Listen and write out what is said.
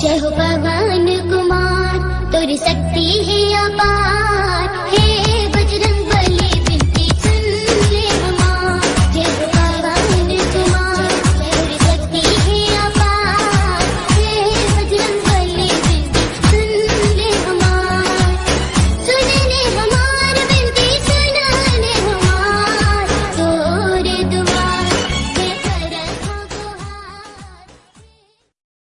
जय हो पवन कुमार तोरी शक्ति है अपार।